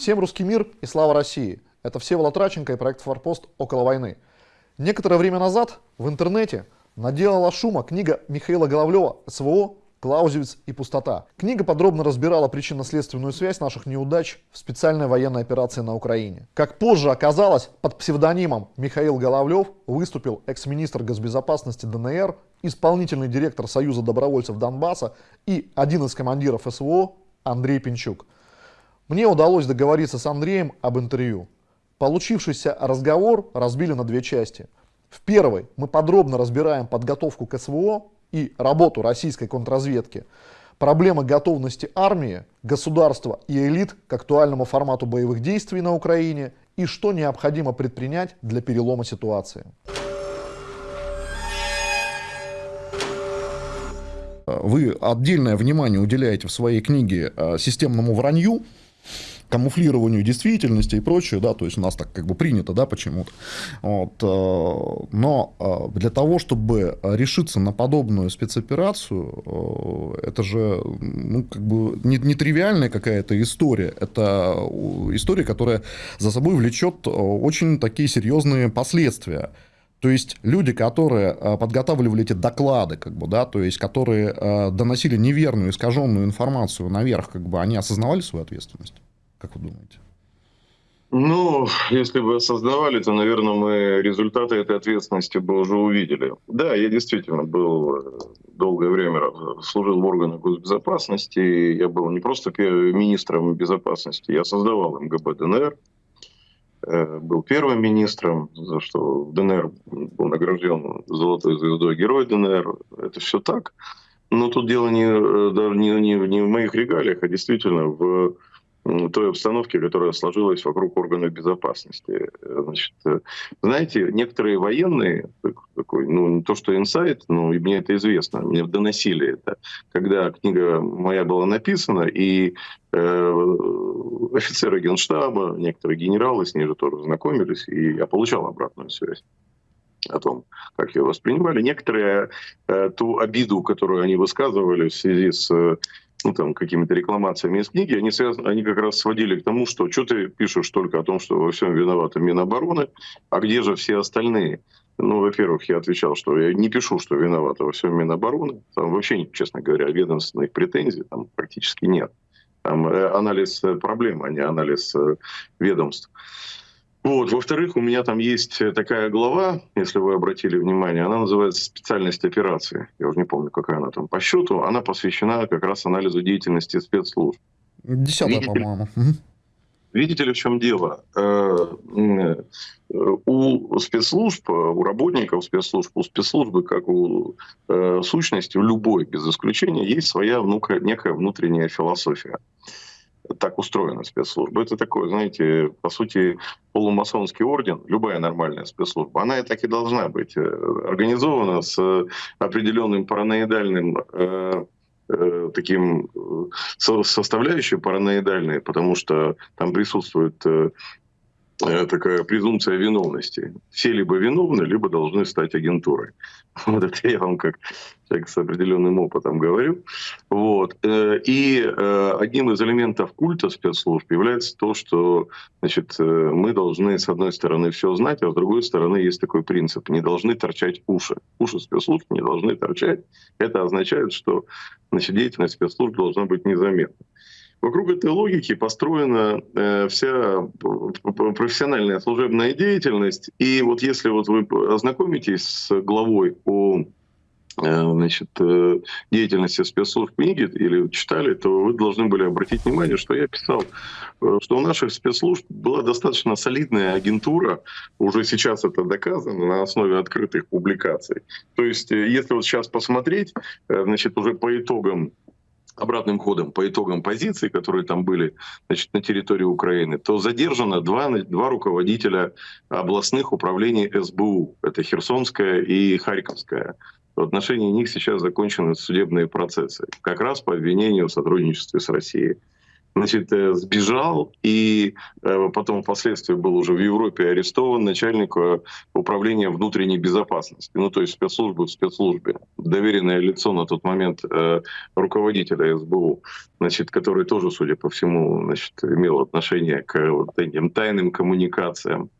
Всем русский мир и слава России! Это Всеволод Раченко и проект «Форпост. Около войны». Некоторое время назад в интернете наделала шума книга Михаила Головлева «СВО. Клаузевиц и пустота». Книга подробно разбирала причинно-следственную связь наших неудач в специальной военной операции на Украине. Как позже оказалось, под псевдонимом Михаил Головлев выступил экс-министр госбезопасности ДНР, исполнительный директор Союза добровольцев Донбасса и один из командиров СВО Андрей Пинчук – мне удалось договориться с Андреем об интервью. Получившийся разговор разбили на две части. В первой мы подробно разбираем подготовку к СВО и работу российской контрразведки, проблемы готовности армии, государства и элит к актуальному формату боевых действий на Украине и что необходимо предпринять для перелома ситуации. Вы отдельное внимание уделяете в своей книге э, системному вранью, камуфлированию действительности и прочее, да, то есть у нас так как бы принято, да, почему-то. Вот, э, но э, для того, чтобы решиться на подобную спецоперацию, э, это же, ну, как бы не, не какая-то история, это история, которая за собой влечет очень такие серьезные последствия. То есть люди, которые подготавливали эти доклады, как бы, да, то есть которые доносили неверную, искаженную информацию наверх, как бы, они осознавали свою ответственность? Как вы думаете? Ну, если бы создавали, то, наверное, мы результаты этой ответственности бы уже увидели. Да, я действительно был э, долгое время служил в органах госбезопасности. Я был не просто министром безопасности, я создавал МГБ ДНР, э, был первым министром, за что в ДНР был награжден золотой звездой Герой ДНР. Это все так. Но тут дело не, э, не, не, не в моих регалиях, а действительно в той обстановке, которая сложилась вокруг органов безопасности. Значит, э, знаете, некоторые военные, такой, ну не то что инсайт, но и мне это известно, мне доносили это, когда книга моя была написана, и э, офицеры генштаба, некоторые генералы с ней же тоже знакомились, и я получал обратную связь о том, как ее воспринимали. Некоторые э, ту обиду, которую они высказывали в связи с ну, там, какими-то рекламациями из книги, они, связаны, они как раз сводили к тому, что что ты пишешь только о том, что во всем виноваты Минобороны, а где же все остальные? Ну, во-первых, я отвечал, что я не пишу, что виноваты во всем Минобороны. Там вообще, честно говоря, ведомственных претензий там практически нет. Там э, анализ э, проблем, а не анализ э, ведомств. Вот. Во-вторых, у меня там есть такая глава, если вы обратили внимание, она называется «Специальность операции». Я уже не помню, какая она там по счету. Она посвящена как раз анализу деятельности спецслужб. Десятая, по-моему. Видите ли, в чем дело? Э, у спецслужб, у работников спецслужб, у спецслужбы, как у э, сущности, у любой, без исключения, есть своя некая внутренняя философия так устроена спецслужба. Это такое, знаете, по сути, полумасонский орден, любая нормальная спецслужба, она и так и должна быть э, организована с определенным параноидальным э, э, таким э, составляющей параноидальной, потому что там присутствует э, Э, такая презумпция виновности. Все либо виновны, либо должны стать агентурой. Вот это я вам как человек с определенным опытом говорю. Вот. Э, и э, одним из элементов культа спецслужб является то, что значит, мы должны, с одной стороны, все знать, а с другой стороны, есть такой принцип. Не должны торчать уши. Уши спецслужб не должны торчать. Это означает, что значит, деятельность спецслужб должна быть незаметна. Вокруг этой логики построена э, вся профессиональная служебная деятельность. И вот если вот вы ознакомитесь с главой о э, значит, э, деятельности спецслужб книги или читали, то вы должны были обратить внимание, что я писал, э, что у наших спецслужб была достаточно солидная агентура, уже сейчас это доказано на основе открытых публикаций. То есть, если вот сейчас посмотреть, значит, уже по итогам обратным ходом по итогам позиций, которые там были значит, на территории Украины, то задержано два, два руководителя областных управлений СБУ. Это Херсонская и Харьковская. В отношении них сейчас закончены судебные процессы, как раз по обвинению в сотрудничестве с Россией. Значит, э, сбежал и э, потом впоследствии был уже в Европе арестован начальник э, управления внутренней безопасности, ну то есть спецслужбы в спецслужбе, доверенное лицо на тот момент руководителя СБУ, значит, который тоже, судя по всему, значит, имел отношение к вот этим тайным коммуникациям.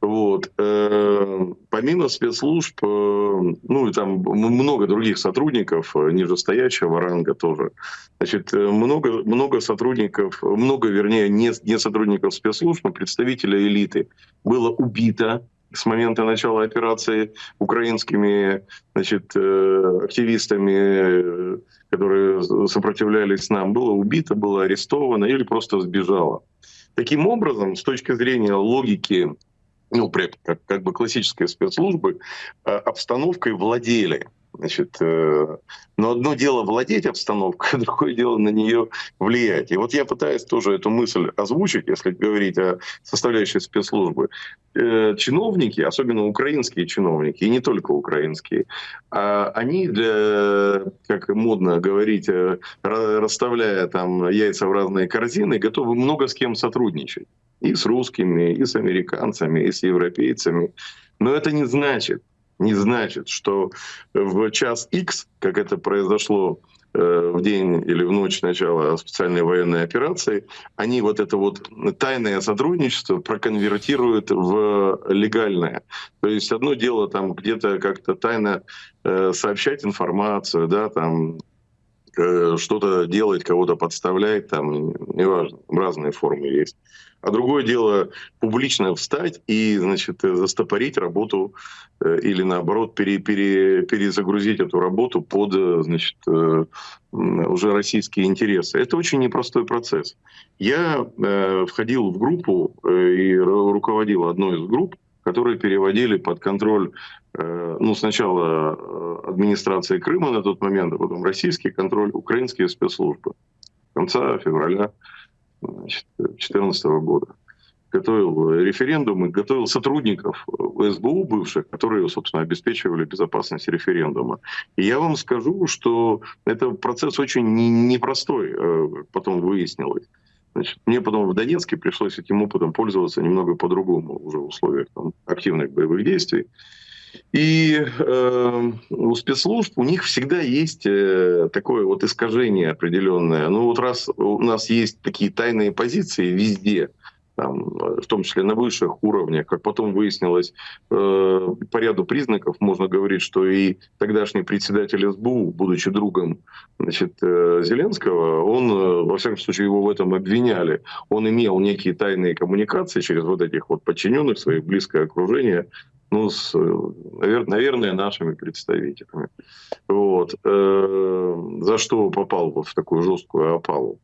Вот. Э, помимо спецслужб, э, ну и там много других сотрудников э, нижестоящего ранга тоже. Значит, много, много сотрудников, много, вернее, не, не сотрудников спецслужб, но представителей элиты было убито с момента начала операции украинскими значит, активистами, которые сопротивлялись нам, было убито, было арестовано или просто сбежало. Таким образом, с точки зрения логики ну, как, как бы классической спецслужбы, э, обстановкой владели. Значит, э, но одно дело владеть обстановкой, а другое дело на нее влиять. И вот я пытаюсь тоже эту мысль озвучить, если говорить о составляющей спецслужбы. Э, чиновники, особенно украинские чиновники, и не только украинские, а они для, как модно говорить, расставляя там яйца в разные корзины, готовы много с кем сотрудничать и с русскими, и с американцами, и с европейцами. Но это не значит, не значит, что в час X, как это произошло э, в день или в ночь начала специальной военной операции, они вот это вот тайное сотрудничество проконвертируют в легальное. То есть одно дело там где-то как-то тайно э, сообщать информацию, да, там э, что-то делать, кого-то подставлять, там, неважно, разные формы есть. А другое дело публично встать и, значит, застопорить работу э, или наоборот пере, пере, перезагрузить эту работу под, э, значит, э, уже российские интересы. Это очень непростой процесс. Я входил в группу и руководил одной из групп, которые переводили под контроль, ну, сначала администрации Крыма на тот момент, а потом российский контроль, украинские спецслужбы. Конца февраля 2014 года. Готовил референдумы, готовил сотрудников СБУ бывших, которые, собственно, обеспечивали безопасность референдума. И я вам скажу, что это процесс очень непростой, э, потом выяснилось. Значит, мне потом в Донецке пришлось этим опытом пользоваться немного по-другому уже в условиях там, активных боевых действий. И э, у спецслужб у них всегда есть э, такое вот искажение определенное. Ну вот раз у нас есть такие тайные позиции везде, там, в том числе на высших уровнях, как потом выяснилось, э, по ряду признаков можно говорить, что и тогдашний председатель СБУ, будучи другом значит, э, Зеленского, он, э, во всяком случае, его в этом обвиняли. Он имел некие тайные коммуникации через вот этих вот подчиненных, своих близкое окружение ну, с, наверное, нашими представителями. Вот. Э, за что попал вот в такую жесткую опалу.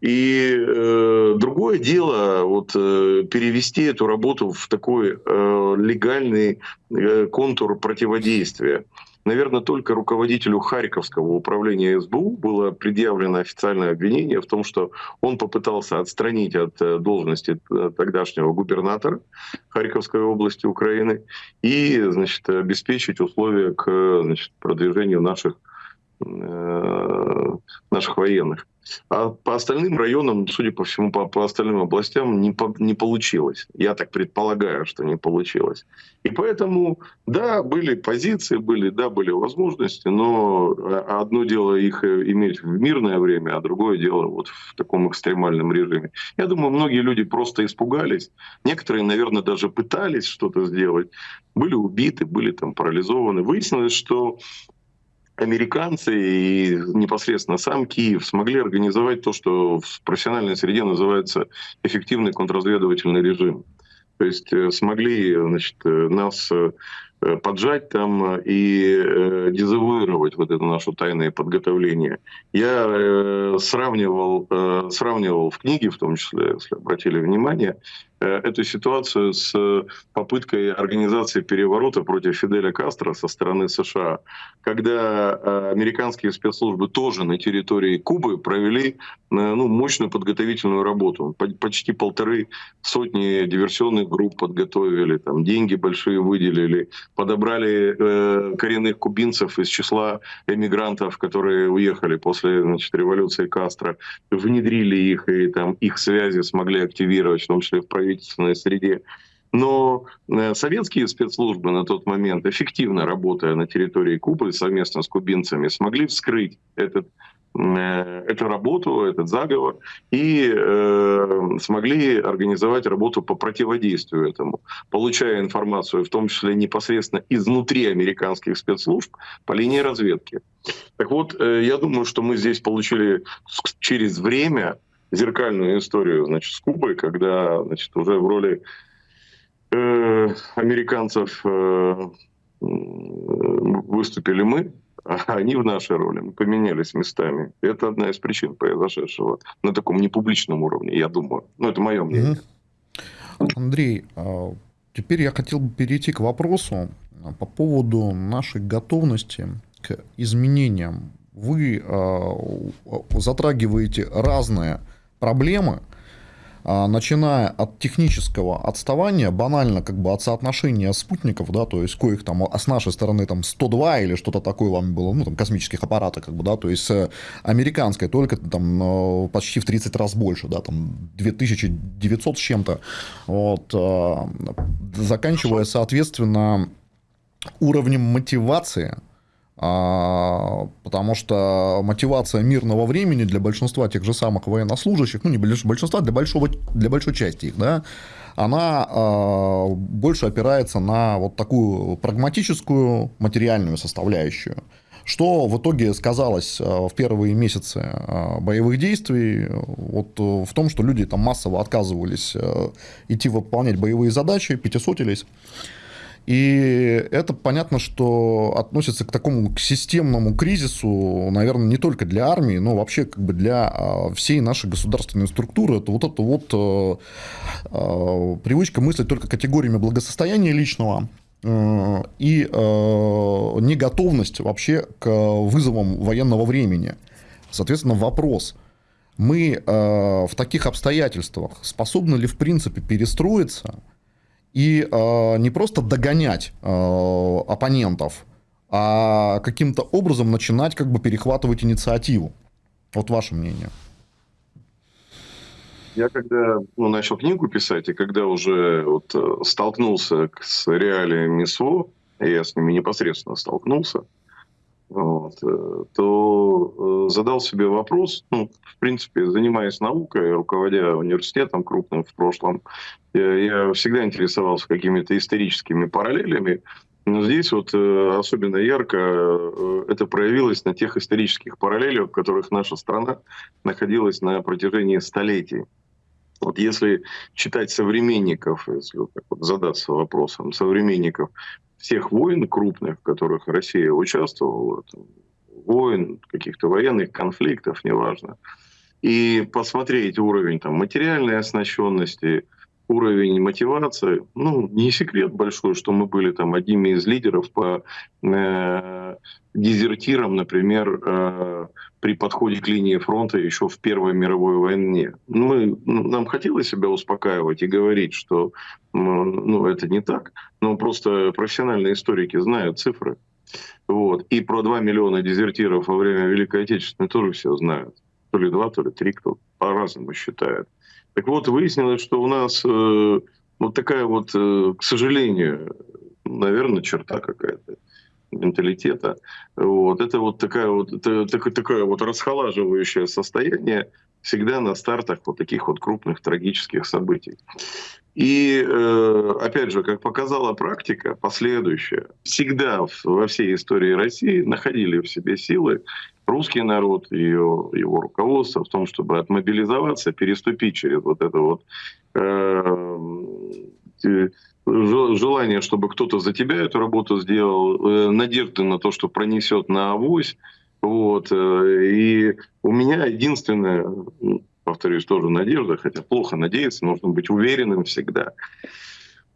И э, другое дело вот э, перевести эту работу в такой э, легальный э, контур противодействия. Наверное, только руководителю Харьковского управления СБУ было предъявлено официальное обвинение в том, что он попытался отстранить от э, должности э, тогдашнего губернатора Харьковской области Украины и значит, обеспечить условия к значит, продвижению наших, э, наших военных. А по остальным районам, судя по всему, по, по остальным областям не, по, не получилось. Я так предполагаю, что не получилось. И поэтому, да, были позиции, были, да, были возможности, но а, одно дело их э, иметь в мирное время, а другое дело вот в таком экстремальном режиме. Я думаю, многие люди просто испугались. Некоторые, наверное, даже пытались что-то сделать. Были убиты, были там парализованы. Выяснилось, что американцы и непосредственно сам Киев смогли организовать то, что в профессиональной среде называется эффективный контрразведывательный режим. То есть э, смогли значит, э, нас э, поджать там и дезавуировать вот это наше тайное подготовление. Я сравнивал, сравнивал в книге, в том числе, если обратили внимание, эту ситуацию с попыткой организации переворота против Фиделя Кастро со стороны США, когда американские спецслужбы тоже на территории Кубы провели ну, мощную подготовительную работу. Почти полторы сотни диверсионных групп подготовили, там, деньги большие выделили, подобрали э, коренных кубинцев из числа эмигрантов, которые уехали после значит, революции Кастро, внедрили их и там их связи смогли активировать, в том числе в правительственной среде. Но э, советские спецслужбы на тот момент, эффективно работая на территории Кубы совместно с кубинцами, смогли вскрыть этот Э, эту работу, этот заговор, и э, смогли организовать работу по противодействию этому, получая информацию, в том числе непосредственно изнутри американских спецслужб по линии разведки. Так вот, э, я думаю, что мы здесь получили через время зеркальную историю значит, с Кубой, когда значит, уже в роли э, американцев э, выступили мы, а они в нашей роли. Мы поменялись местами. Это одна из причин произошедшего на таком непубличном уровне, я думаю. Ну, это мое мнение. Андрей, а теперь я хотел бы перейти к вопросу а, по поводу нашей готовности к изменениям. Вы затрагиваете разные проблемы, а, начиная от технического отставания, банально как бы от соотношения спутников, да, то есть коих там а с нашей стороны там 102 или что-то такое вам было, ну там космических аппаратов, как бы, да, то есть э, американская только там э, почти в 30 раз больше, да, там 2900 с чем-то, вот, э, заканчивая, соответственно, уровнем мотивации, а, потому что мотивация мирного времени для большинства тех же самых военнослужащих, ну не большинства, для, большого, для большой части их, да, она э, больше опирается на вот такую прагматическую материальную составляющую. Что в итоге сказалось в первые месяцы боевых действий вот в том, что люди там массово отказывались идти выполнять боевые задачи, пятисотились. И это понятно, что относится к такому к системному кризису, наверное, не только для армии, но вообще как бы для а, всей нашей государственной структуры. Это вот эта вот э, э, привычка мыслить только категориями благосостояния личного, э, и неготовность вообще к вызовам военного времени. Соответственно, вопрос, мы в таких обстоятельствах способны ли в принципе перестроиться – и э, не просто догонять э, оппонентов, а каким-то образом начинать как бы перехватывать инициативу. Вот ваше мнение. Я когда ну, начал книгу писать, и когда уже вот, э, столкнулся с реалиями СВО, я с ними непосредственно столкнулся, вот, э, то э, задал себе вопрос, ну, в принципе, занимаясь наукой, руководя университетом крупным в прошлом, я, я всегда интересовался какими-то историческими параллелями, но здесь вот э, особенно ярко это проявилось на тех исторических параллелях, в которых наша страна находилась на протяжении столетий. Вот если читать современников, если вот так вот задаться вопросом современников всех войн крупных, в которых Россия участвовала, там, войн, каких-то военных конфликтов, неважно, и посмотреть уровень там, материальной оснащенности, уровень мотивации, ну, не секрет большой, что мы были там одними из лидеров по э, дезертирам, например, э, при подходе к линии фронта еще в Первой мировой войне. Мы, ну, нам хотелось себя успокаивать и говорить, что ну, это не так, но просто профессиональные историки знают цифры. Вот. И про 2 миллиона дезертиров во время Великой Отечественной тоже все знают. То ли 2, то ли 3, кто по-разному считает. Так вот, выяснилось, что у нас э, вот такая вот, э, к сожалению, наверное, черта какая-то менталитета. Вот. Это вот такая вот, это, такое вот расхолаживающее состояние всегда на стартах вот таких вот крупных трагических событий. И, э, опять же, как показала практика последующая, всегда во всей истории России находили в себе силы русский народ, ее, его руководство в том, чтобы отмобилизоваться, переступить через вот это вот э, желание, чтобы кто-то за тебя эту работу сделал, э, надежды на то, что пронесет на авось. Вот. Э, и у меня единственное, повторюсь, тоже надежда, хотя плохо надеяться, нужно быть уверенным всегда.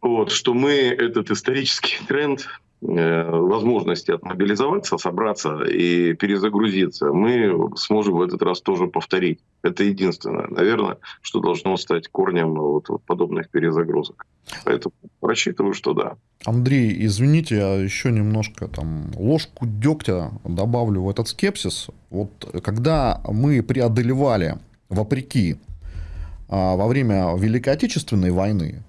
Вот, что мы этот исторический тренд Э, возможности отмобилизоваться, собраться и перезагрузиться, мы сможем в этот раз тоже повторить. Это единственное, наверное, что должно стать корнем вот подобных перезагрузок. Поэтому рассчитываю, что да. Андрей, извините, я еще немножко там ложку дегтя добавлю в этот скепсис. Вот когда мы преодолевали, вопреки, а, во время Великой Отечественной войны,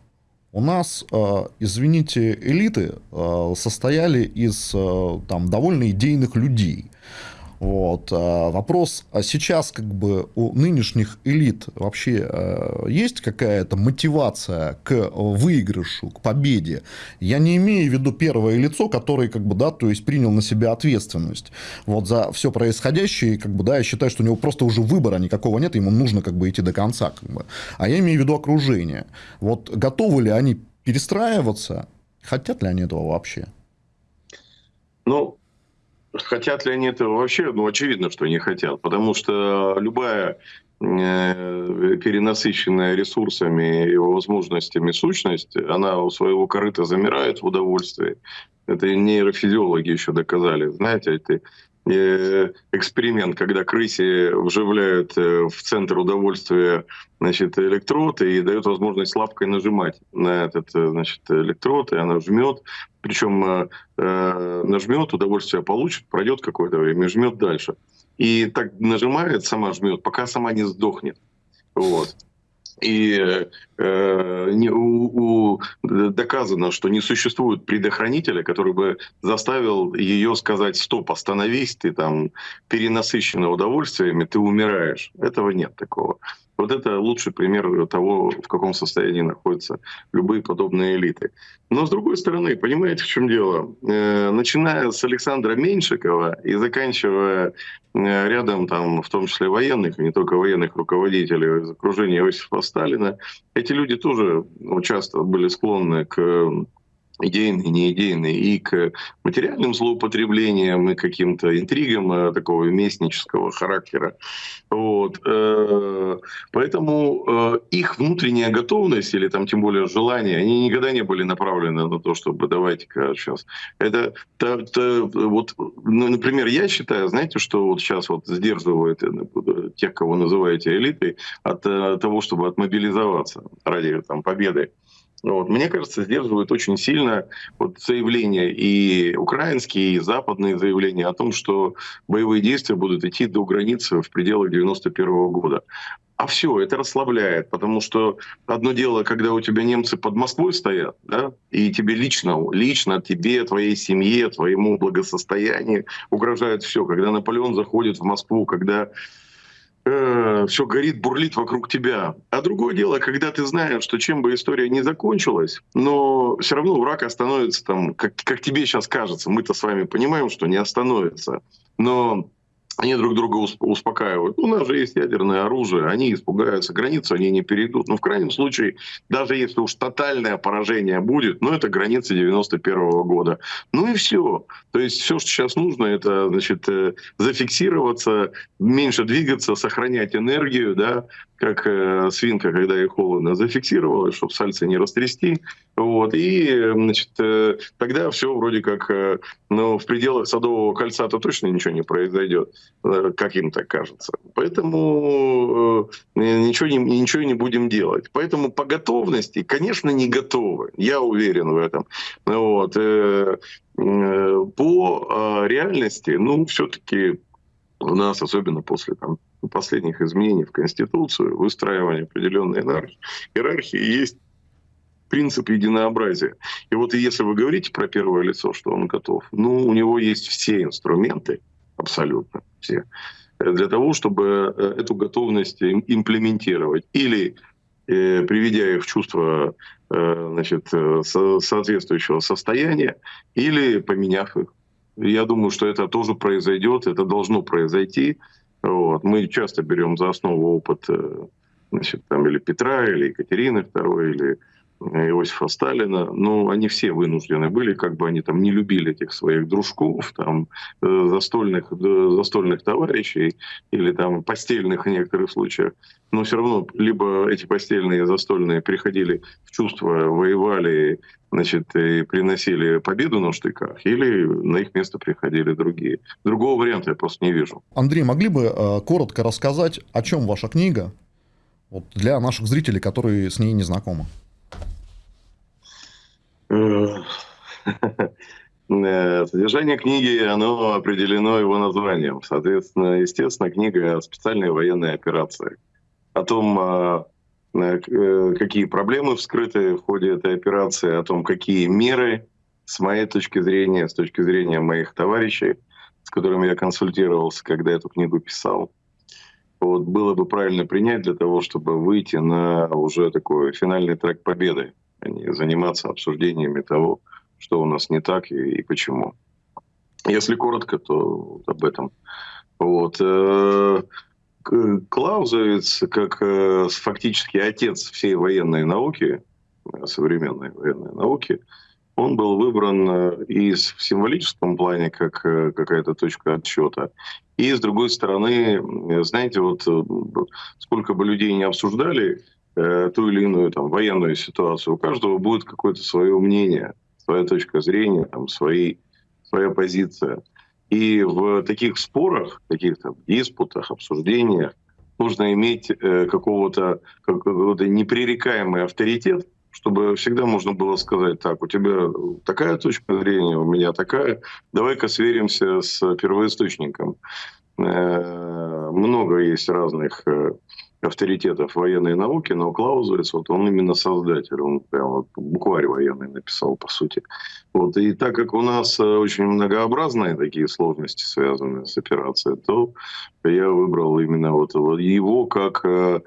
у нас, э, извините, элиты э, состояли из э, там, довольно идейных людей. Вот. Вопрос, а сейчас как бы у нынешних элит вообще э, есть какая-то мотивация к выигрышу, к победе? Я не имею в виду первое лицо, которое как бы, да, то есть принял на себя ответственность вот за все происходящее, как бы, да, я считаю, что у него просто уже выбора никакого нет, ему нужно как бы идти до конца, как бы. А я имею в виду окружение. Вот готовы ли они перестраиваться? Хотят ли они этого вообще? Ну, Хотят ли они этого вообще? Ну, очевидно, что не хотят, потому что любая э, перенасыщенная ресурсами и возможностями сущность, она у своего корыта замирает в удовольствии. Это нейрофизиологи еще доказали. Знаете, это Э, эксперимент, когда крысе вживляют э, в центр удовольствия значит, электрод и дают возможность лапкой нажимать на этот э, значит, электрод, и она жмет. Причем э, нажмет, удовольствие получит, пройдет какое-то время жмет дальше. И так нажимает, сама жмет, пока сама не сдохнет. Вот. И э, не, у, у, доказано, что не существует предохранителя, который бы заставил ее сказать «стоп, остановись, ты там перенасыщена удовольствиями, ты умираешь». Этого нет такого. Вот это лучший пример того, в каком состоянии находятся любые подобные элиты. Но с другой стороны, понимаете, в чем дело? Э, начиная с Александра Меньшикова и заканчивая э, рядом, там, в том числе военных, и не только военных руководителей из окружения Иосифа Сталина, эти люди тоже ну, часто были склонны к идейные, неидейные, и к материальным злоупотреблениям, и каким-то интригам э, такого местнического характера. Вот. Э, поэтому э, их внутренняя готовность, или там тем более желание, они никогда не были направлены на то, чтобы давайте-ка сейчас. Это, это, это вот, ну, например, я считаю, знаете, что вот сейчас вот сдерживает тех, кого называете элитой, от того, чтобы отмобилизоваться ради там, победы. Вот. Мне кажется, сдерживают очень сильно вот заявления и украинские, и западные заявления о том, что боевые действия будут идти до границы в пределах 91 года. А все, это расслабляет, потому что одно дело, когда у тебя немцы под Москвой стоят, да, и тебе лично, лично тебе, твоей семье, твоему благосостоянию угрожает все. Когда Наполеон заходит в Москву, когда э, все горит, бурлит вокруг тебя. А другое дело, когда ты знаешь, что чем бы история не закончилась, но все равно враг остановится там, как, как тебе сейчас кажется. Мы-то с вами понимаем, что не остановится. Но они друг друга успокаивают. У нас же есть ядерное оружие, они испугаются, границу они не перейдут. Но в крайнем случае, даже если уж тотальное поражение будет, ну это граница 91 -го года. Ну и все. То есть все, что сейчас нужно, это значит, э, зафиксироваться, меньше двигаться, сохранять энергию, да, как э, свинка, когда ей холодно, зафиксировалась, чтобы сальцы не растрясти. Вот, и значит, э, тогда все вроде как э, ну, в пределах Садового кольца-то точно ничего не произойдет, э, как им так кажется. Поэтому э, ничего, не, ничего не будем делать. Поэтому по готовности, конечно, не готовы. Я уверен в этом. Вот, э, э, по э, реальности, ну, все-таки у нас, особенно после там, последних изменений в Конституцию, выстраивания определенной иерархии, есть принцип единообразия. И вот если вы говорите про первое лицо, что он готов, ну, у него есть все инструменты, абсолютно все, для того, чтобы э, эту готовность имплементировать. Или э, приведя их в чувство э, значит, со соответствующего состояния, или поменяв их. Я думаю, что это тоже произойдет, это должно произойти. Вот. Мы часто берем за основу опыт значит, там, или Петра, или Екатерины II, или Иосифа Сталина, ну, они все вынуждены были, как бы они там не любили этих своих дружков, там, э, застольных, застольных товарищей или там постельных в некоторых случаях, но все равно либо эти постельные застольные приходили в чувство, воевали, значит, и приносили победу на штыках, или на их место приходили другие. Другого варианта я просто не вижу. Андрей, могли бы э, коротко рассказать, о чем ваша книга, вот для наших зрителей, которые с ней не знакомы? Э, содержание книги, оно определено его названием. Соответственно, естественно, книга о специальной военной операции. О том, а, э, какие проблемы вскрыты в ходе этой операции, о том, какие меры, с моей точки зрения, с точки зрения моих товарищей, с которыми я консультировался, когда эту книгу писал, вот было бы правильно принять для того, чтобы выйти на уже такой финальный трек победы а не заниматься обсуждениями того, что у нас не так и, и почему. Если коротко, то вот об этом. Вот. Э, Клаузовец, как э, фактически отец всей военной науки, современной военной науки, он был выбран и в символическом плане как э, какая-то точка отсчета. И с другой стороны, знаете, вот сколько бы людей не обсуждали э, ту или иную там, военную ситуацию, у каждого будет какое-то свое мнение, своя точка зрения, там, свои, своя позиция. И в таких спорах, таких там, диспутах, обсуждениях нужно иметь э, какого-то какого непререкаемый авторитет, чтобы всегда можно было сказать, так, у тебя такая точка зрения, у меня такая, давай-ка сверимся с первоисточником. Э, много есть разных э, авторитетов военной науки, но Клаузовец, вот он именно создатель, он прям букварь военный написал, по сути. Вот, и так как у нас э, очень многообразные такие сложности, связанные с операцией, то я выбрал именно вот, его как э,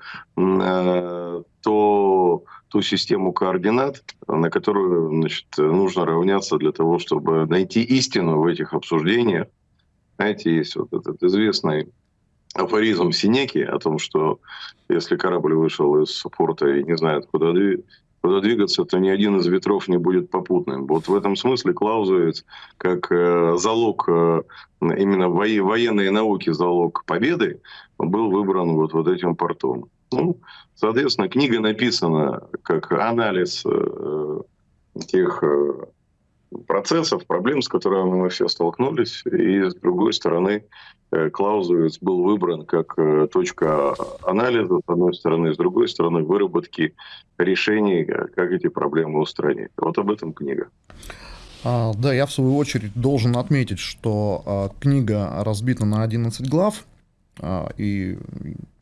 то, ту систему координат, на которую значит, нужно равняться для того, чтобы найти истину в этих обсуждениях. Знаете, есть вот этот известный афоризм Синеки о том, что если корабль вышел из порта и не знает, куда, куда двигаться, то ни один из ветров не будет попутным. Вот в этом смысле Клаузовец, как э, залог э, именно во военной науки, залог победы, был выбран вот, вот этим портом. Ну, соответственно, книга написана как анализ э, тех э, процессов, проблем, с которыми мы все столкнулись. И с другой стороны, э, Клаузовец был выбран как э, точка анализа, с одной стороны, с другой стороны, выработки решений, э, как эти проблемы устранить. Вот об этом книга. А, да, я в свою очередь должен отметить, что а, книга разбита на 11 глав, а, и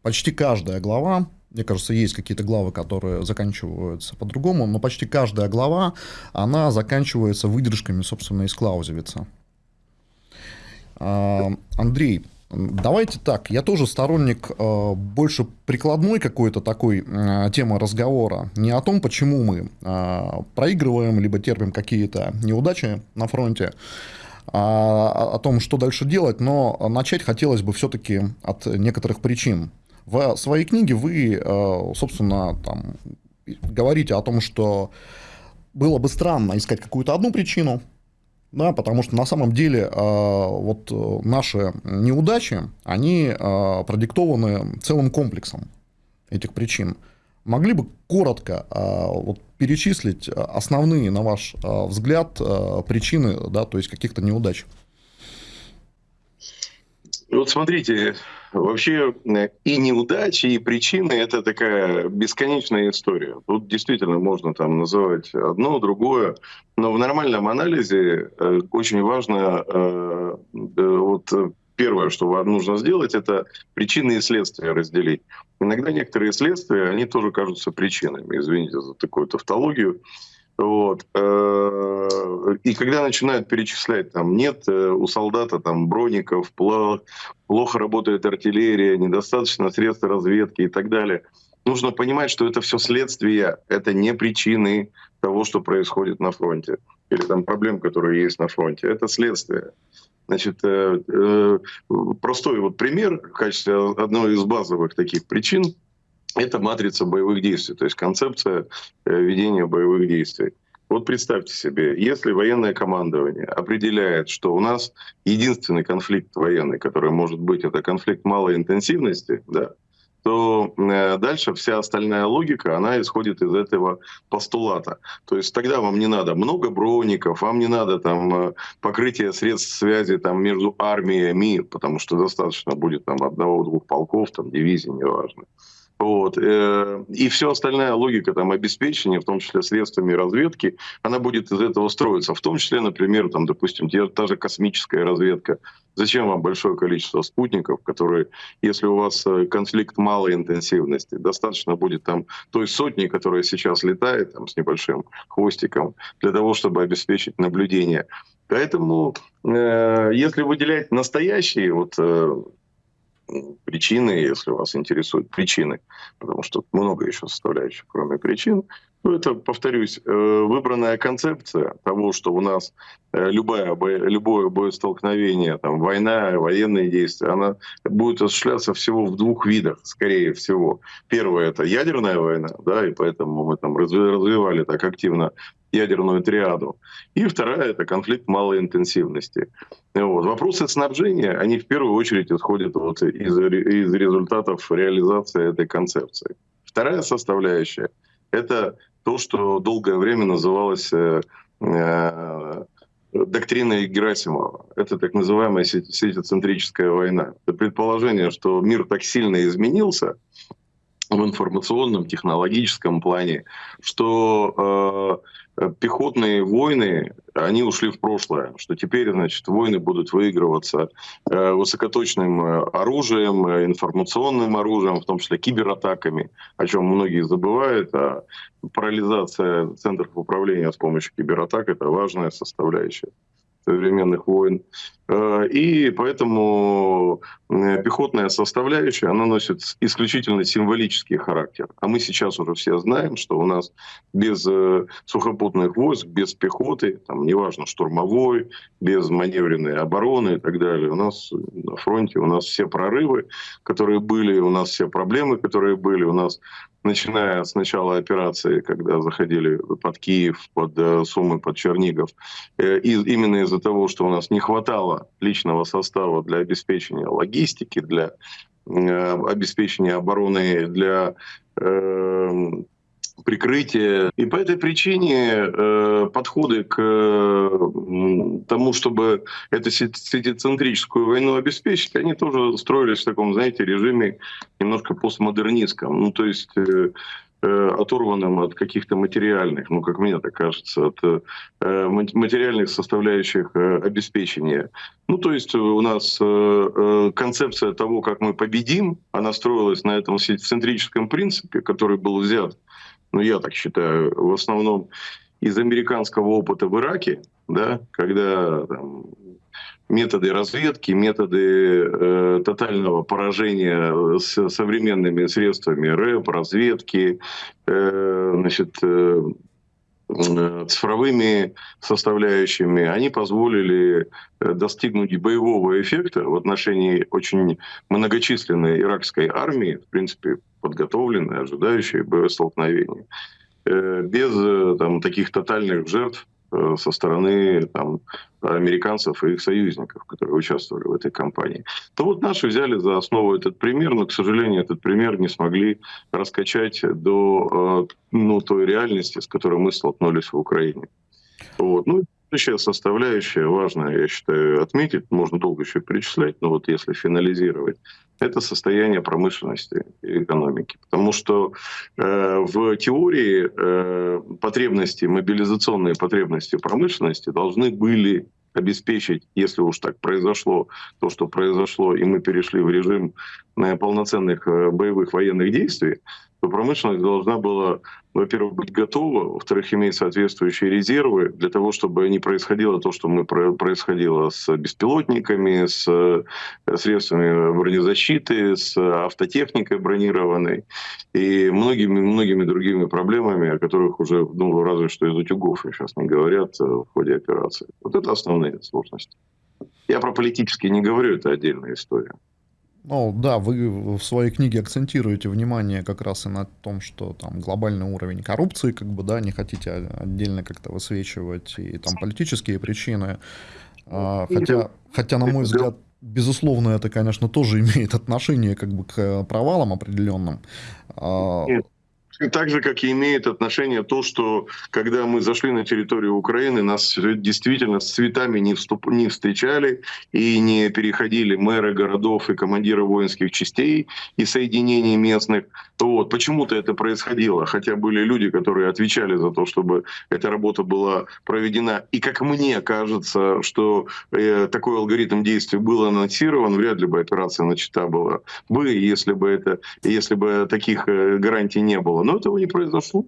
почти каждая глава мне кажется, есть какие-то главы, которые заканчиваются по-другому, но почти каждая глава, она заканчивается выдержками, собственно, из Клаузевица. А, Андрей, давайте так, я тоже сторонник а, больше прикладной какой-то такой а, темы разговора, не о том, почему мы проигрываем, либо терпим какие-то неудачи на фронте, а о том, что дальше делать, но начать хотелось бы все-таки от некоторых причин. В своей книге вы, э, собственно, там, говорите о том, что было бы странно искать какую-то одну причину, да, потому что на самом деле э, вот наши неудачи, они э, продиктованы целым комплексом этих причин. Могли бы коротко вот, перечислить основные, на ваш взгляд, причины, да, то есть каких-то неудач? Вот смотрите, Вообще э, и неудачи, и причины — это такая бесконечная история. Тут действительно можно там называть одно, другое, но в нормальном анализе э, очень важно э, вот первое, что нужно сделать, это причины и следствия разделить. Иногда некоторые следствия, они тоже кажутся причинами. Извините за такую тавтологию. Вот. Э, и когда начинают перечислять, там нет э, у солдата там броников, плохо работает артиллерия, недостаточно средств разведки и так далее, нужно понимать, что это все следствие, это не причины того, что происходит на фронте или там проблем, которые есть на фронте. Это следствие. Значит, э, простой вот пример в качестве одной из базовых таких причин это матрица боевых действий, то есть концепция э, ведения боевых действий. Вот представьте себе, если военное командование определяет, что у нас единственный конфликт военный, который может быть, это конфликт малой интенсивности, да, то э, дальше вся остальная логика, она исходит из этого постулата. То есть тогда вам не надо много броников, вам не надо там э, покрытие средств связи там между армиями, потому что достаточно будет там одного-двух полков, там дивизий, неважно. Вот. Э, и все остальная логика там, обеспечения, в том числе средствами разведки, она будет из этого строиться. В том числе, например, там, допустим, та же космическая разведка. Зачем вам большое количество спутников, которые, если у вас э, конфликт малой интенсивности, достаточно будет там той сотни, которая сейчас летает там, с небольшим хвостиком, для того, чтобы обеспечить наблюдение. Поэтому, э, если выделять настоящие вот, э, причины, если вас интересуют причины, потому что много еще составляющих, кроме причин, ну, это, повторюсь, э, выбранная концепция того, что у нас э, любая, любое боестолкновение, там, война, военные действия, она будет осуществляться всего в двух видах, скорее всего. Первое — это ядерная война, да, и поэтому мы там развивали так активно ядерную триаду. И вторая — это конфликт малой интенсивности. Вот. Вопросы снабжения, они в первую очередь исходят вот из, из результатов реализации этой концепции. Вторая составляющая — это то, что долгое время называлось э, э, доктриной Герасимова. Это так называемая сетицентрическая война. Это предположение, что мир так сильно изменился в информационном, технологическом плане, что э, пехотные войны, они ушли в прошлое, что теперь, значит, войны будут выигрываться э, высокоточным э, оружием, информационным оружием, в том числе кибератаками, о чем многие забывают, а парализация центров управления с помощью кибератак – это важная составляющая современных войн. Э, и поэтому пехотная составляющая, она носит исключительно символический характер. А мы сейчас уже все знаем, что у нас без э, сухопутных войск, без пехоты, там, неважно, штурмовой, без маневренной обороны и так далее, у нас на фронте у нас все прорывы, которые были, у нас все проблемы, которые были, у нас начиная с начала операции, когда заходили под Киев, под Сумы, под Чернигов, и именно из-за того, что у нас не хватало личного состава для обеспечения логистики, для э, обеспечения обороны, для прикрытия. И по этой причине э, подходы к э, тому, чтобы эту сетицентрическую войну обеспечить, они тоже строились в таком, знаете, режиме немножко постмодернистском. Ну, то есть э, Э, оторванным от каких-то материальных, ну, как мне так кажется, от э, материальных составляющих э, обеспечения. Ну, то есть у нас концепция того, как мы победим, она строилась на этом центрическом принципе, который был взят, ну, я так считаю, в основном из американского опыта в Ираке, да, когда там, методы разведки, методы э, тотального поражения с современными средствами РЭП, разведки, э, значит, э, цифровыми составляющими, они позволили э, достигнуть боевого эффекта в отношении очень многочисленной иракской армии, в принципе, подготовленной, ожидающей боестолкновения, э, без там, таких тотальных жертв, Э, со стороны там, американцев и их союзников, которые участвовали в этой кампании. То вот наши взяли за основу этот пример, но, к сожалению, этот пример не смогли раскачать до э, ну, той реальности, с которой мы столкнулись в Украине. Вот. Ну, Следующая составляющая, важная, я считаю, отметить, можно долго еще перечислять, но вот если финализировать, это состояние промышленности и экономики. Потому что э, в теории э, потребности, мобилизационные потребности промышленности должны были обеспечить, если уж так произошло, то, что произошло, и мы перешли в режим э, полноценных э, боевых военных действий, то промышленность должна была, во-первых, быть готова, во-вторых, иметь соответствующие резервы для того, чтобы не происходило то, что мы происходило с беспилотниками, с э, средствами бронезащиты, с автотехникой бронированной и многими-многими другими проблемами, о которых уже, ну, разве что из утюгов сейчас не говорят э, в ходе операции. Вот это основные сложности. Я про политические не говорю, это отдельная история. Ну да, вы в своей книге акцентируете внимание как раз и на том, что там глобальный уровень коррупции, как бы, да, не хотите отдельно как-то высвечивать, и там политические причины. А, хотя, хотя, на мой взгляд, безусловно, это, конечно, тоже имеет отношение как бы к провалам определенным. А, Нет, так же, как и имеет отношение то, что когда мы зашли на территорию Украины, нас действительно с цветами не, вступ, не встречали и не переходили мэры городов и командиры воинских частей и соединений местных. Вот. Почему-то это происходило, хотя были люди, которые отвечали за то, чтобы эта работа была проведена. И как мне кажется, что э, такой алгоритм действий был анонсирован, вряд ли бы операция начата была бы, если бы, это, если бы таких э, гарантий не было но этого не произошло.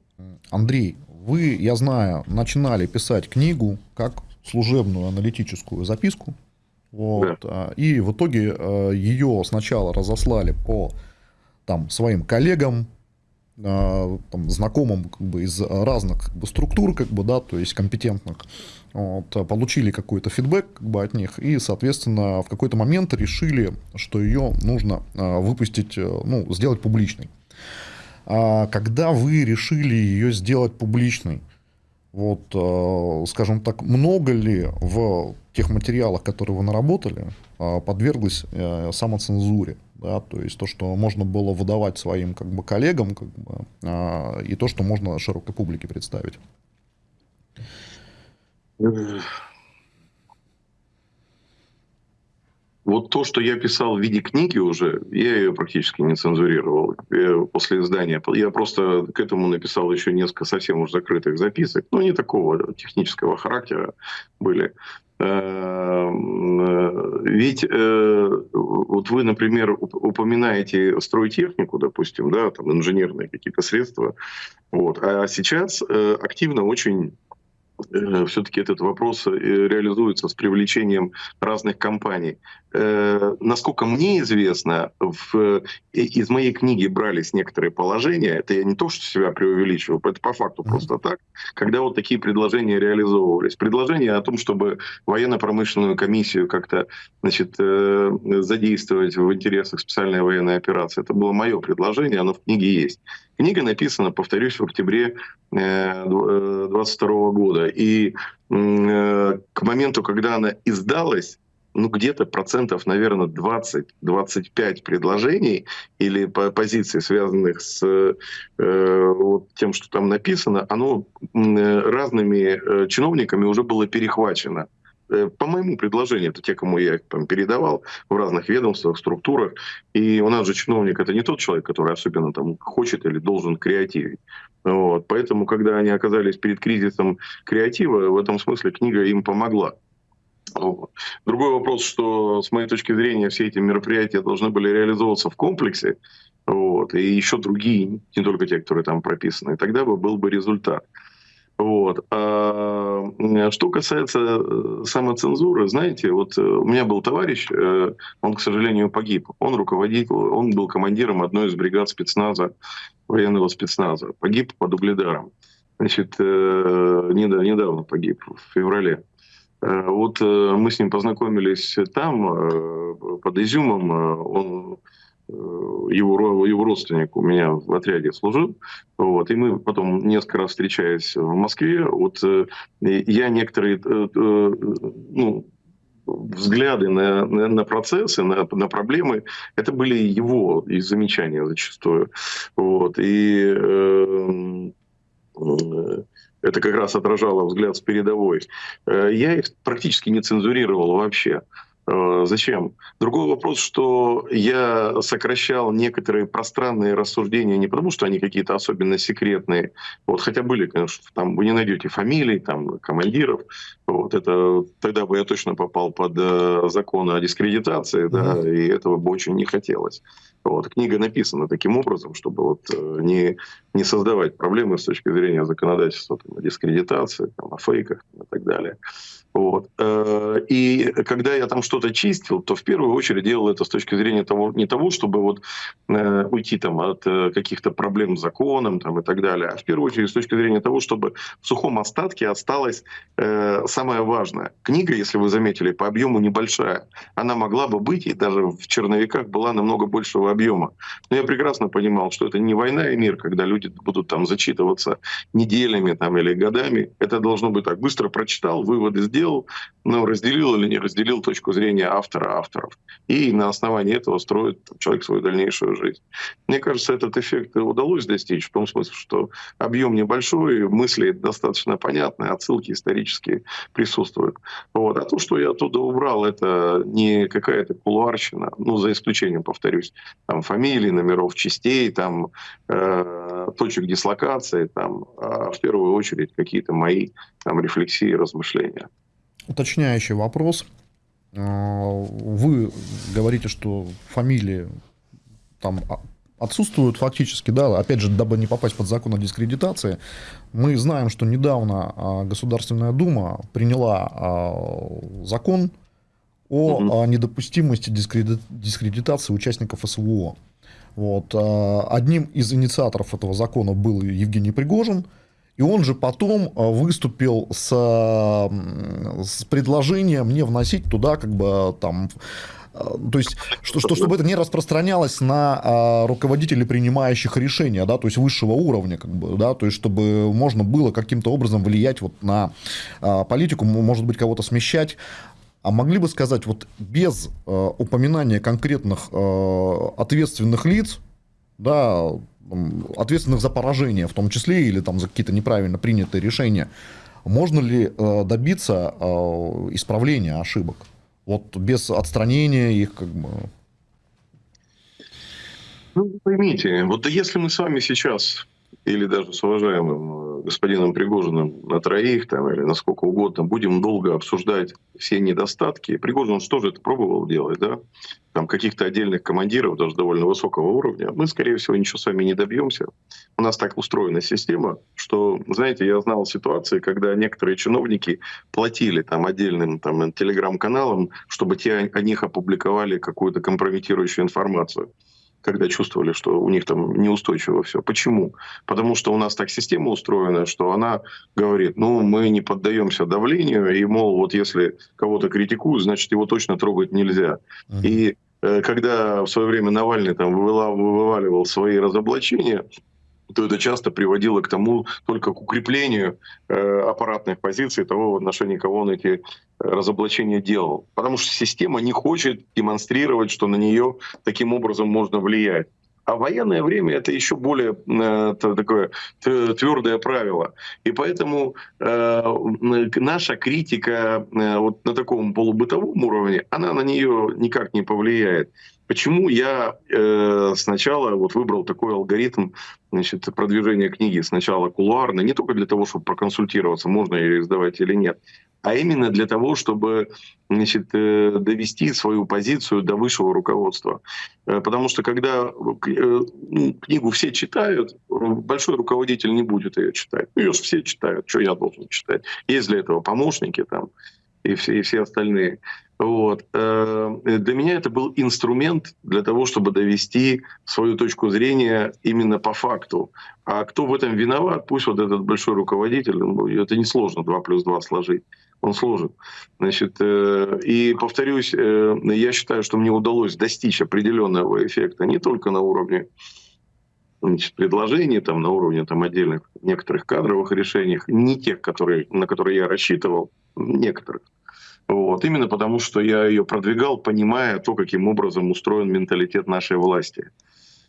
Андрей, вы, я знаю, начинали писать книгу как служебную аналитическую записку. Вот, да. А, и в итоге а, ее сначала разослали по там, своим коллегам, а, там, знакомым как бы, из разных как бы, структур, как бы, да, то есть компетентных, вот, получили какой-то фидбэк как бы, от них и, соответственно, в какой-то момент решили, что ее нужно выпустить, э, ну, сделать публичной. А когда вы решили ее сделать публичной, вот, э, скажем так, много ли в тех материалах, которые вы наработали, э, подверглось э, самоцензуре? Да, то есть то, что можно было выдавать своим как бы, коллегам, как бы, и то, что можно широкой публике представить. Вот то, что я писал в виде книги уже, я ее практически не цензурировал после издания. Я просто к этому написал еще несколько совсем уж закрытых записок, но не такого технического характера были. Эм, э, ведь э, вот вы, например, упоминаете стройтехнику, допустим, да, там инженерные какие-то средства, вот, а сейчас э, активно очень Э, все-таки этот вопрос э, реализуется с привлечением разных компаний. Э, насколько мне известно, в, из моей книги брались некоторые положения, это я не то, что себя преувеличиваю, это по факту просто так, когда вот такие предложения реализовывались. Предложение о том, чтобы военно-промышленную комиссию как-то значит, задействовать в интересах специальной военной операции, это было мое предложение, оно в книге есть. Книга написана, повторюсь, в октябре 2022 э, года. И э, к моменту, когда она издалась, ну, где-то процентов, наверное, 20-25 предложений или позиций, связанных с э, вот тем, что там написано, оно разными чиновниками уже было перехвачено. Э, по моему предложению, это те, кому я там передавал в разных ведомствах, структурах. И у нас же чиновник это не тот человек, который особенно там хочет или должен креативить. Вот. Поэтому, когда они оказались перед кризисом креатива, в этом смысле книга им помогла. Другой вопрос, что с моей точки зрения все эти мероприятия должны были реализовываться в комплексе, вот, и еще другие, не только те, которые там прописаны, тогда бы был бы результат. Вот. А что касается э, самоцензуры, знаете, вот э, у меня был товарищ, э, он, к сожалению, погиб. Он руководитель, он был командиром одной из бригад спецназа, военного спецназа. Погиб под угледаром. Значит, недавно погиб, в феврале. Вот мы с ним познакомились там, под Изюмом. Он его, его родственник у меня в отряде служил. Вот, и мы потом несколько раз встречаясь в Москве, вот э, я некоторые э, ну, взгляды на, на, на процессы, на, на проблемы, это были его и замечания зачастую. Вот, и э, это как раз отражало взгляд с передовой. Я их практически не цензурировал вообще. Э, зачем? Другой вопрос, что я сокращал некоторые пространные рассуждения не потому, что они какие-то особенно секретные, вот, хотя были, конечно, там вы не найдете фамилий, там, командиров, вот, это, тогда бы я точно попал под э, закон о дискредитации, да, mm-hmm. и этого бы очень не хотелось. Вот, книга написана таким образом, чтобы вот, э, не, не создавать проблемы с точки зрения законодательства там, о дискредитации, там, о фейках и так далее. Вот. Э, и когда я там что-то чистил, то в первую очередь делал это с точки зрения того, не того, чтобы вот э, уйти там от э, каких-то проблем с законом там, и так далее, а в первую очередь с точки зрения того, чтобы в сухом остатке осталось самое важное. Книга, если вы заметили, по объему небольшая. Она могла бы быть, и даже в черновиках была намного большего объема. Но я прекрасно понимал, что это не война и мир, когда люди будут там зачитываться неделями там, или годами. Это должно быть так. Быстро прочитал, выводы сделал, сделал, но разделил или не разделил точку зрения автора авторов. И на основании этого строит человек свою дальнейшую жизнь. Мне кажется, этот эффект удалось достичь в том смысле, что объем небольшой, мысли достаточно понятные, отсылки исторические присутствуют. Вот. А то, что я оттуда убрал, это не какая-то кулуарщина, ну, за исключением, повторюсь, там фамилий, номеров частей, там э, точек дислокации, там, а в первую очередь какие-то мои там, рефлексии, размышления уточняющий вопрос. А, вы говорите, что фамилии там отсутствуют фактически, да, опять же, дабы не попасть под закон о дискредитации, мы знаем, что недавно а, Государственная Дума приняла а, закон о угу. недопустимости дискредитации участников СВО. Вот. Одним из инициаторов этого закона был Евгений Пригожин, и он же потом а, выступил с, с предложением не вносить туда как бы там а, то есть, что, что, чтобы это не распространялось на руководителей, принимающих решения, да, то есть высшего уровня, как бы, да, то есть, чтобы можно было каким-то образом влиять вот на политику, может быть, кого-то смещать. А могли бы сказать, вот без а, упоминания конкретных а, ответственных лиц, да, ответственных за поражение, в том числе, или там за какие-то неправильно принятые решения, можно ли э, добиться э, исправления ошибок? Вот без отстранения их как бы... Ну, поймите, вот если мы с вами сейчас или даже с уважаемым э, господином Пригожиным на троих там, или на сколько угодно, будем долго обсуждать все недостатки. Пригожин что же это пробовал делать, да? Там каких-то отдельных командиров, даже довольно высокого уровня. Мы, скорее всего, ничего с вами не добьемся. У нас так устроена система, что, знаете, я знал ситуации, когда некоторые чиновники платили там отдельным там, телеграм-каналам, чтобы те о них опубликовали какую-то компрометирующую информацию когда чувствовали, что у них там неустойчиво все. Почему? Потому что у нас так система устроена, что она говорит, ну, мы не поддаемся давлению, и, мол, вот если кого-то критикуют, значит, его точно трогать нельзя. Uh-huh. И э, когда в свое время Навальный там вываливал свои разоблачения, то это часто приводило к тому, только к укреплению э, аппаратных позиций того, в отношении кого он эти э, разоблачения делал. Потому что система не хочет демонстрировать, что на нее таким образом можно влиять. А военное время это еще более э, такое твердое правило. И поэтому э, наша критика э, вот на таком полубытовом уровне, она на нее никак не повлияет. Почему я э, сначала вот выбрал такой алгоритм значит, продвижения книги сначала кулуарно, не только для того, чтобы проконсультироваться, можно ее издавать или нет, а именно для того, чтобы значит, э, довести свою позицию до высшего руководства. Э, потому что когда э, ну, книгу все читают, большой руководитель не будет ее читать. Ну, ее же все читают, что я должен читать. Есть для этого помощники там и все, и все остальные. Вот. Э, для меня это был инструмент для того, чтобы довести свою точку зрения именно по факту. А кто в этом виноват, пусть вот этот большой руководитель, это несложно 2 плюс 2 сложить, он сложит. Значит, э, и повторюсь, э, я считаю, что мне удалось достичь определенного эффекта не только на уровне значит, предложений, там, на уровне там, отдельных некоторых кадровых решений, не тех, которые, на которые я рассчитывал, некоторых. Вот. Именно потому, что я ее продвигал, понимая то, каким образом устроен менталитет нашей власти.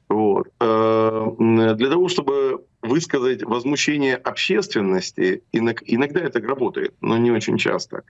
Вот. Э, для того, чтобы высказать возмущение общественности, иногда это работает, но не очень часто.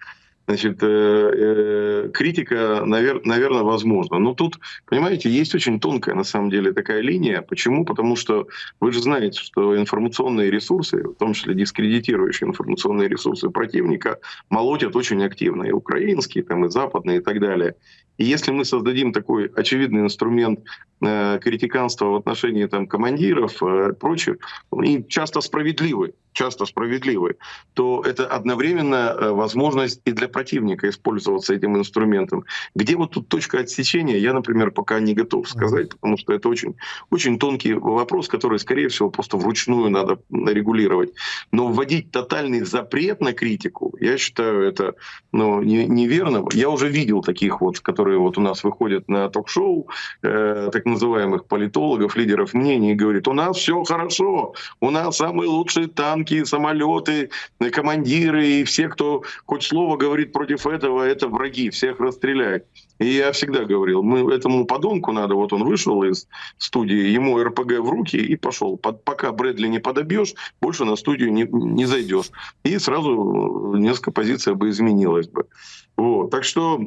Значит, э, э, критика, навер, наверное, возможна. Но тут, понимаете, есть очень тонкая, на самом деле, такая линия. Почему? Потому что вы же знаете, что информационные ресурсы, в том числе дискредитирующие информационные ресурсы противника, молотят очень активно. И украинские, там, и западные, и так далее. И если мы создадим такой очевидный инструмент э, критиканства в отношении там, командиров э, прочих, и часто справедливый, часто справедливый, то это одновременно э, возможность и для противника использоваться этим инструментом. Где вот тут точка отсечения, я, например, пока не готов сказать, потому что это очень, очень тонкий вопрос, который, скорее всего, просто вручную надо регулировать. Но вводить тотальный запрет на критику, я считаю, это ну, не, неверно. Я уже видел таких вот, которые вот у нас выходят на ток-шоу, э, так называемых политологов, лидеров мнений, и говорят, у нас все хорошо, у нас самые лучшие танки, танки, самолеты, командиры и все, кто хоть слово говорит против этого, это враги, всех расстреляют. И я всегда говорил, мы этому подонку надо, вот он вышел из студии, ему РПГ в руки и пошел. Под, пока Брэдли не подобьешь, больше на студию не, не зайдешь. И сразу несколько позиций бы изменилось бы. Вот. Так что,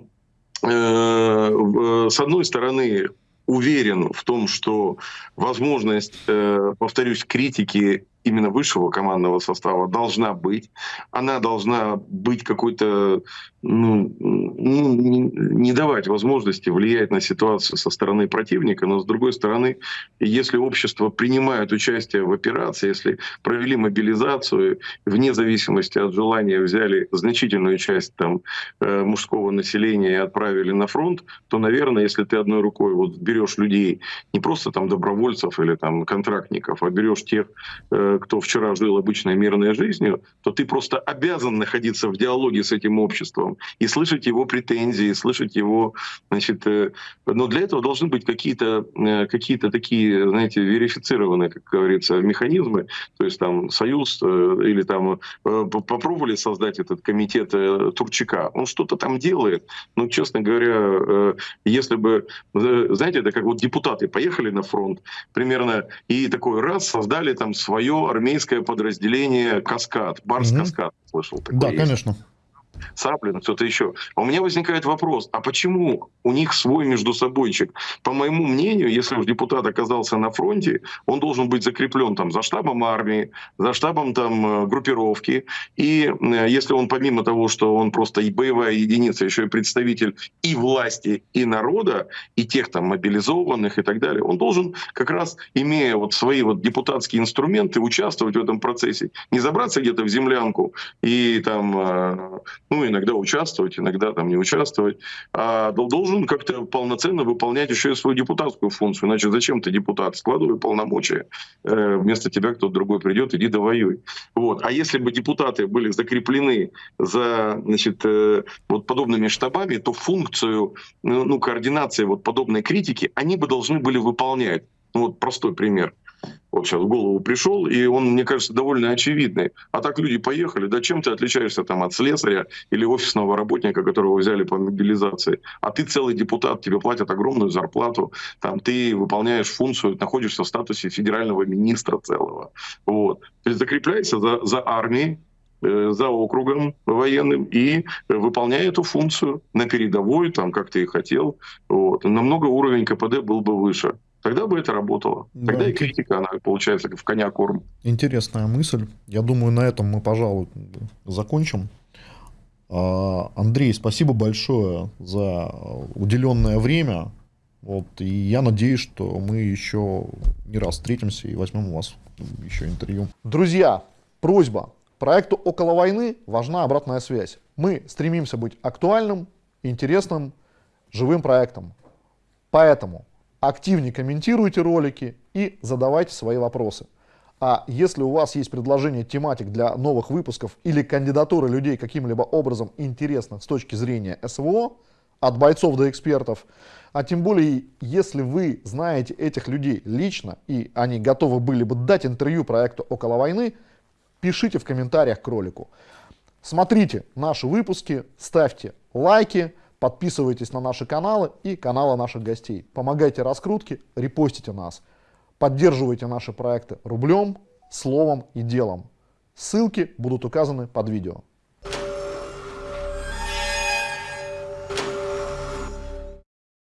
э, с одной стороны, уверен в том, что возможность, э, повторюсь, критики именно высшего командного состава должна быть. Она должна быть какой-то, ну, ну, не давать возможности влиять на ситуацию со стороны противника, но с другой стороны, если общество принимает участие в операции, если провели мобилизацию, вне зависимости от желания взяли значительную часть там, э, мужского населения и отправили на фронт, то, наверное, если ты одной рукой вот берешь людей, не просто там добровольцев или там контрактников, а берешь тех, э, кто вчера жил обычной мирной жизнью, то ты просто обязан находиться в диалоге с этим обществом и слышать его претензии, слышать его, значит, э, но для этого должны быть какие-то э, какие такие, знаете, верифицированные, как говорится, механизмы, то есть там Союз э, или там попробовали создать этот комитет Турчака, он что-то там делает, но, честно говоря, если бы, знаете, это как вот депутаты поехали на фронт примерно и такой раз создали там свое армейское подразделение «Каскад», «Барс-Каскад», угу. слышал такое Да, есть. конечно. Саплин, кто-то еще. А у меня возникает вопрос, а почему у них свой между собойчик? По моему мнению, если уж депутат оказался на фронте, он должен быть закреплен там за штабом армии, за штабом там э, группировки. И э, если он помимо того, что он просто и боевая единица, еще и представитель и власти, и народа, и тех там мобилизованных и так далее, он должен как раз, имея вот свои вот депутатские инструменты, участвовать в этом процессе. Не забраться где-то в землянку и там э, ну, иногда участвовать, иногда там не участвовать, а должен как-то полноценно выполнять еще и свою депутатскую функцию. Иначе зачем ты депутат? Складывай полномочия. Э, вместо тебя кто-то другой придет, иди довоюй. Вот. А если бы депутаты были закреплены за значит, э, вот подобными штабами, то функцию ну, ну, координации вот подобной критики они бы должны были выполнять. Ну, вот простой пример вот сейчас в голову пришел, и он, мне кажется, довольно очевидный. А так люди поехали, да чем ты отличаешься там от слесаря или офисного работника, которого взяли по мобилизации? А ты целый депутат, тебе платят огромную зарплату, там ты выполняешь функцию, находишься в статусе федерального министра целого. Вот. То есть закрепляйся за, за армией, э, за округом военным и выполняя эту функцию на передовой, там, как ты и хотел. Вот. Намного уровень КПД был бы выше. Тогда бы это работало. Тогда да. и критика, она получается в коня корм. Интересная мысль. Я думаю, на этом мы, пожалуй, закончим. А, Андрей, спасибо большое за уделенное время. Вот, и я надеюсь, что мы еще не раз встретимся и возьмем у вас еще интервью. Друзья, просьба. Проекту «Около войны» важна обратная связь. Мы стремимся быть актуальным, интересным, живым проектом. Поэтому активнее комментируйте ролики и задавайте свои вопросы. А если у вас есть предложение тематик для новых выпусков или кандидатуры людей каким-либо образом интересных с точки зрения СВО, от бойцов до экспертов, а тем более, если вы знаете этих людей лично и они готовы были бы дать интервью проекту «Около войны», пишите в комментариях к ролику. Смотрите наши выпуски, ставьте лайки, Подписывайтесь на наши каналы и каналы наших гостей. Помогайте раскрутке, репостите нас. Поддерживайте наши проекты рублем, словом и делом. Ссылки будут указаны под видео.